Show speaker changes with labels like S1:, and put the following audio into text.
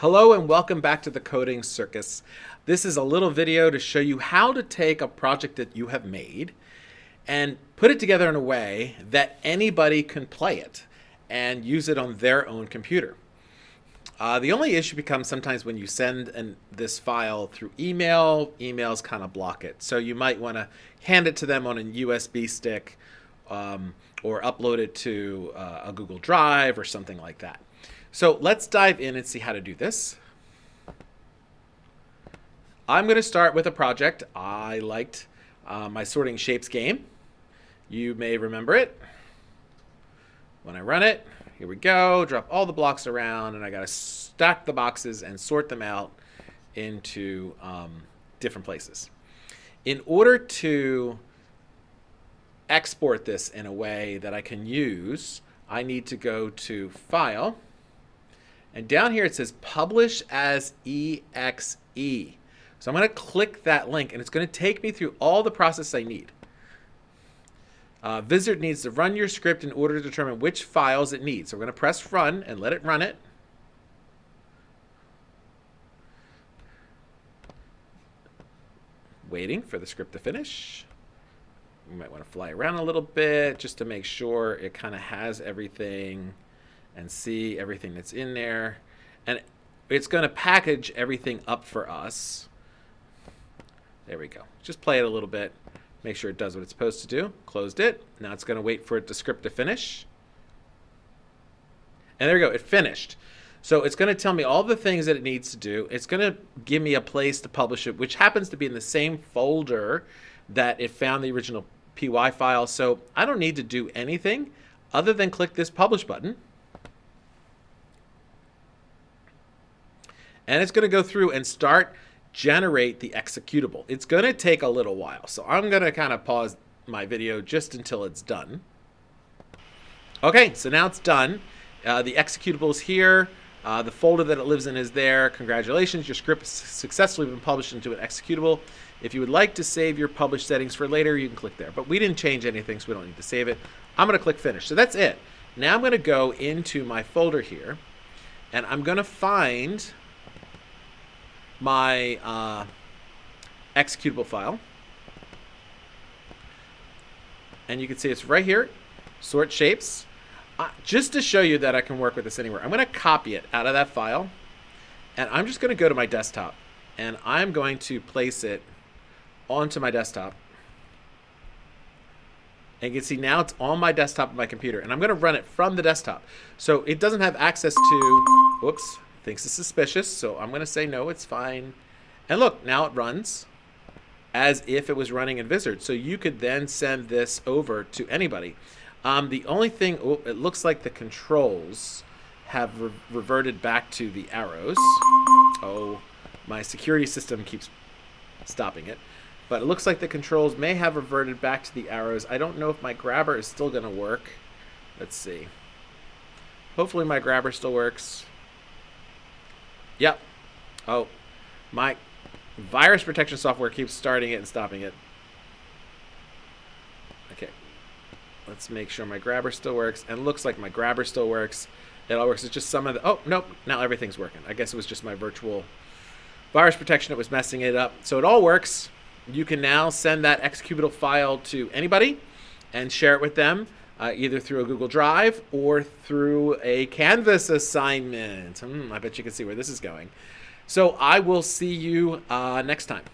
S1: Hello and welcome back to the Coding Circus. This is a little video to show you how to take a project that you have made and put it together in a way that anybody can play it and use it on their own computer. Uh, the only issue becomes sometimes when you send an, this file through email, emails kind of block it. So you might want to hand it to them on a USB stick um, or upload it to uh, a Google Drive or something like that. So let's dive in and see how to do this. I'm going to start with a project. I liked uh, my sorting shapes game. You may remember it. When I run it, here we go, drop all the blocks around, and I got to stack the boxes and sort them out into um, different places. In order to export this in a way that I can use, I need to go to File, and down here it says publish as exe. So I'm going to click that link and it's going to take me through all the process I need. Uh, Vizard needs to run your script in order to determine which files it needs. So we're going to press run and let it run it. Waiting for the script to finish. You might want to fly around a little bit just to make sure it kind of has everything and see everything that's in there. And it's going to package everything up for us. There we go. Just play it a little bit. Make sure it does what it's supposed to do. Closed it. Now it's going to wait for it, the script to finish. And there we go. It finished. So it's going to tell me all the things that it needs to do. It's going to give me a place to publish it, which happens to be in the same folder that it found the original PY file. So I don't need to do anything other than click this publish button. and it's going to go through and start generate the executable. It's going to take a little while. So I'm going to kind of pause my video just until it's done. Okay, so now it's done. Uh, the executable is here. Uh, the folder that it lives in is there. Congratulations, your script has successfully been published into an executable. If you would like to save your published settings for later, you can click there. But we didn't change anything, so we don't need to save it. I'm going to click Finish. So that's it. Now I'm going to go into my folder here, and I'm going to find my uh, executable file. And you can see it's right here, sort shapes. Uh, just to show you that I can work with this anywhere, I'm going to copy it out of that file. And I'm just going to go to my desktop. And I'm going to place it onto my desktop. And you can see now it's on my desktop of my computer. And I'm going to run it from the desktop. So it doesn't have access to... Whoops thinks it's suspicious, so I'm going to say no, it's fine. And look, now it runs as if it was running in Vizard. So you could then send this over to anybody. Um, the only thing, oh, it looks like the controls have re reverted back to the arrows. Oh, my security system keeps stopping it. But it looks like the controls may have reverted back to the arrows. I don't know if my grabber is still going to work. Let's see. Hopefully my grabber still works. Yep. Oh, my virus protection software keeps starting it and stopping it. Okay. Let's make sure my grabber still works. And looks like my grabber still works. It all works. It's just some of the... Oh, nope. Now everything's working. I guess it was just my virtual virus protection that was messing it up. So it all works. You can now send that executable file to anybody and share it with them uh, either through a Google Drive or through a Canvas assignment. Hmm, I bet you can see where this is going. So I will see you uh, next time.